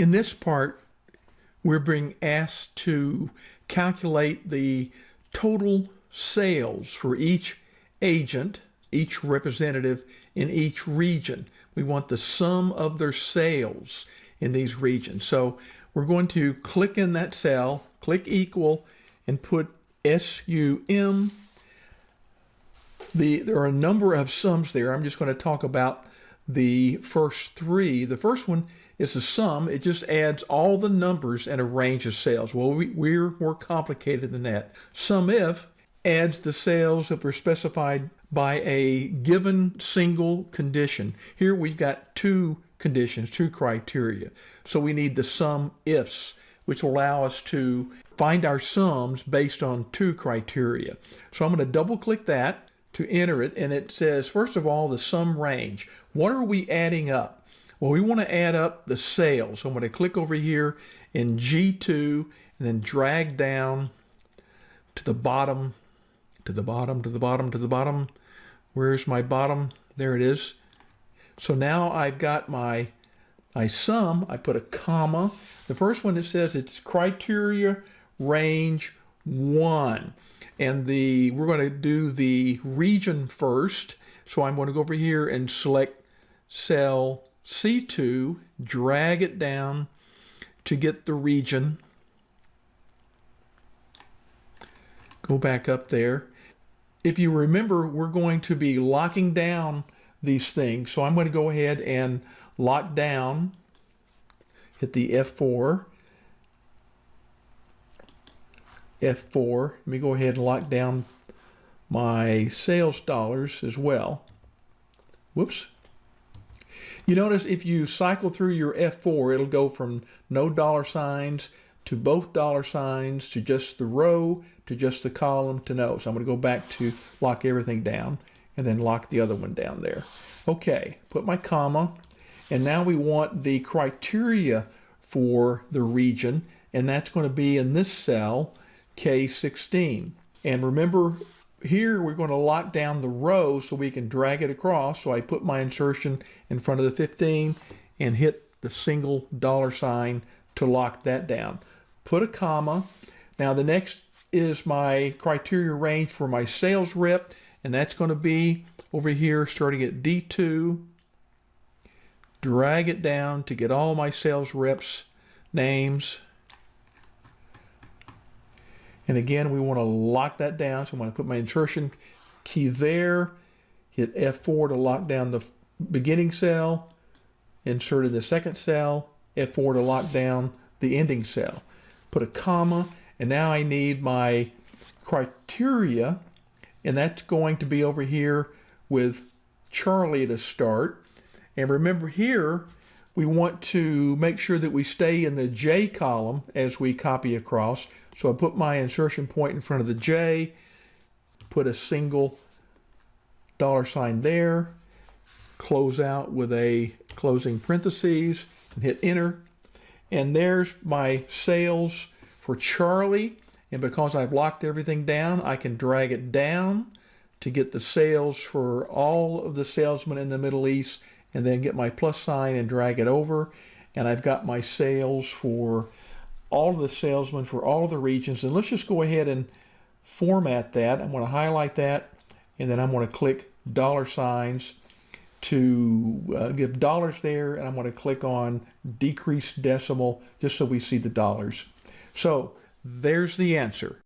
In this part, we're being asked to calculate the total sales for each agent, each representative in each region. We want the sum of their sales in these regions. So we're going to click in that cell, click equal, and put SUM. The, there are a number of sums there. I'm just going to talk about the first three. The first one is a sum. It just adds all the numbers and a range of sales. Well, we, we're more complicated than that. SUMIF adds the sales that were specified by a given single condition. Here we've got two conditions, two criteria. So we need the sum ifs, which will allow us to find our sums based on two criteria. So I'm going to double click that to enter it and it says first of all the sum range. What are we adding up? Well we want to add up the sales. So I'm going to click over here in G2 and then drag down to the bottom to the bottom to the bottom to the bottom. Where's my bottom? There it is. So now I've got my my sum. I put a comma. The first one that says it's criteria range one and the we're going to do the region first. So I'm going to go over here and select cell C2, drag it down to get the region. Go back up there. If you remember, we're going to be locking down these things. So I'm going to go ahead and lock down, hit the F4, F4. Let me go ahead and lock down my sales dollars as well. Whoops. You notice if you cycle through your F4, it'll go from no dollar signs to both dollar signs to just the row to just the column to no. So I'm going to go back to lock everything down and then lock the other one down there. Okay, put my comma. And now we want the criteria for the region, and that's going to be in this cell K16. And remember, here we're going to lock down the row so we can drag it across. So I put my insertion in front of the 15 and hit the single dollar sign to lock that down. Put a comma. Now the next is my criteria range for my sales rep, and that's going to be over here starting at D2. Drag it down to get all my sales reps names and again, we want to lock that down. So I'm going to put my insertion key there, hit F4 to lock down the beginning cell, insert in the second cell, F4 to lock down the ending cell. Put a comma, and now I need my criteria, and that's going to be over here with Charlie to start. And remember here, we want to make sure that we stay in the J column as we copy across. So I put my insertion point in front of the J, put a single dollar sign there, close out with a closing parentheses, and hit enter. And there's my sales for Charlie. And because I've locked everything down, I can drag it down to get the sales for all of the salesmen in the Middle East and then get my plus sign and drag it over. And I've got my sales for all of the salesmen for all of the regions. And let's just go ahead and format that. I'm going to highlight that and then I'm going to click dollar signs to uh, give dollars there and I'm going to click on decrease decimal just so we see the dollars. So there's the answer.